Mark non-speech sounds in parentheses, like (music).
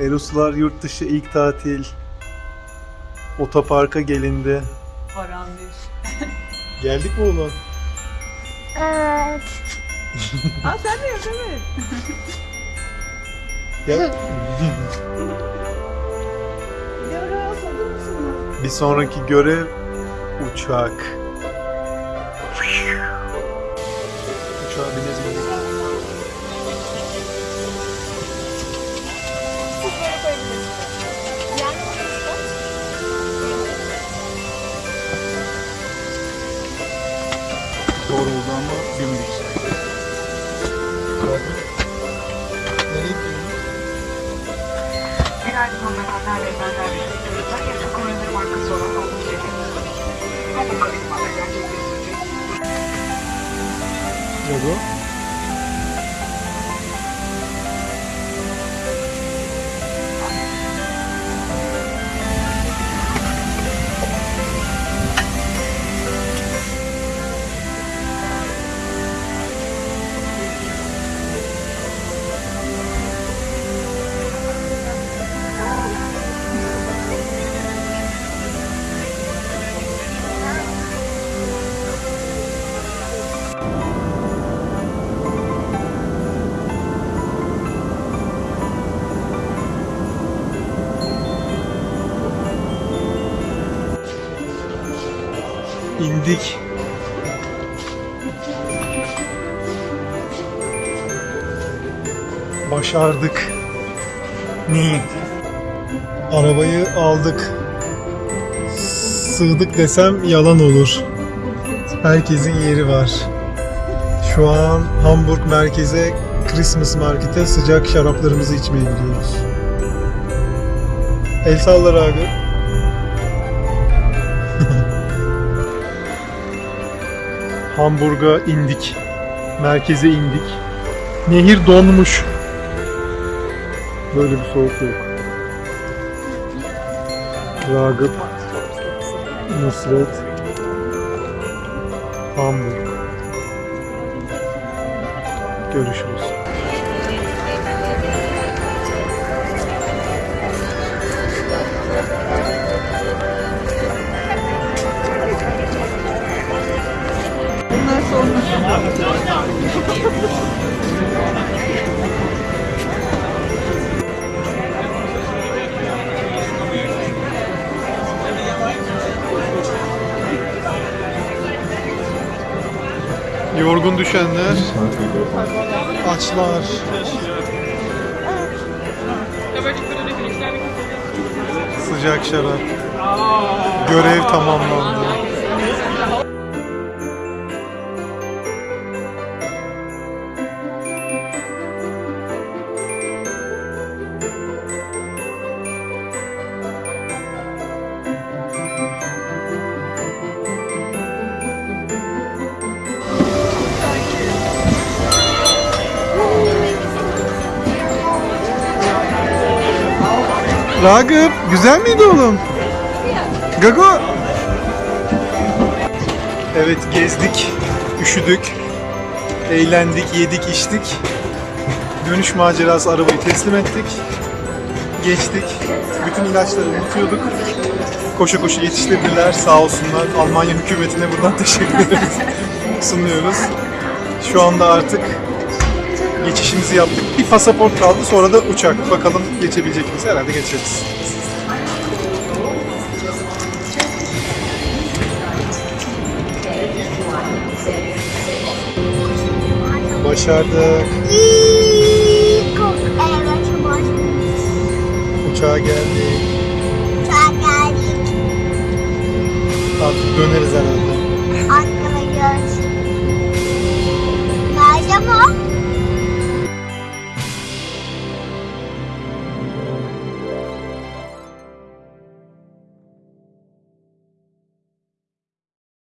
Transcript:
Eroslar yurt dışı ilk tatil. Otoparka gelindi. Parandiş. (laughs) Geldik mi oğlum? Evet. (laughs) Aa sen de yok evet. (laughs) Gel. Hazır? Bir sonraki görev uçak. Uçağa binebildik. Zor oldu ama. Nereye gidiyorsun? Günaydın hanımefendi ve beyefendi. Lütfen yasak oyunları markası olan yerine Hava karizmalar gerçekleştirecek. Ne bu? İndik. Başardık. Ni. Arabayı aldık. Sığdık desem yalan olur. Herkesin yeri var. Şu an Hamburg merkeze Christmas Market'e sıcak şaraplarımızı içmeye gidiyoruz. El sallar abi. Hamburg'a indik. Merkeze indik. Nehir donmuş. Böyle bir soğuk yok. Ragıp, Nusret, Hamburg. Görüşürüz. Yorgun düşenler, açlar. Sıcak şarap. Görev tamamlandı. Ragıp, güzel miydi oğlum? Gago. Evet gezdik, üşüdük, eğlendik, yedik, içtik. Dönüş macerası arabayı teslim ettik. Geçtik. Bütün ilaçları unutuyorduk. Koşu koşu yetiştirdiler sağ olsunlar. Almanya hükümetine buradan (laughs) teşekkür ederiz. Sunuyoruz. Şu anda artık geçişimizi yaptık. Bir pasaport kaldı sonra da uçak. Bakalım geçebilecek miyiz? Herhalde geçeriz. Başardık. Uçağa geldik. Uçağa geldik. Artık döneriz herhalde. Ankara görüşürüz. Nerede mi?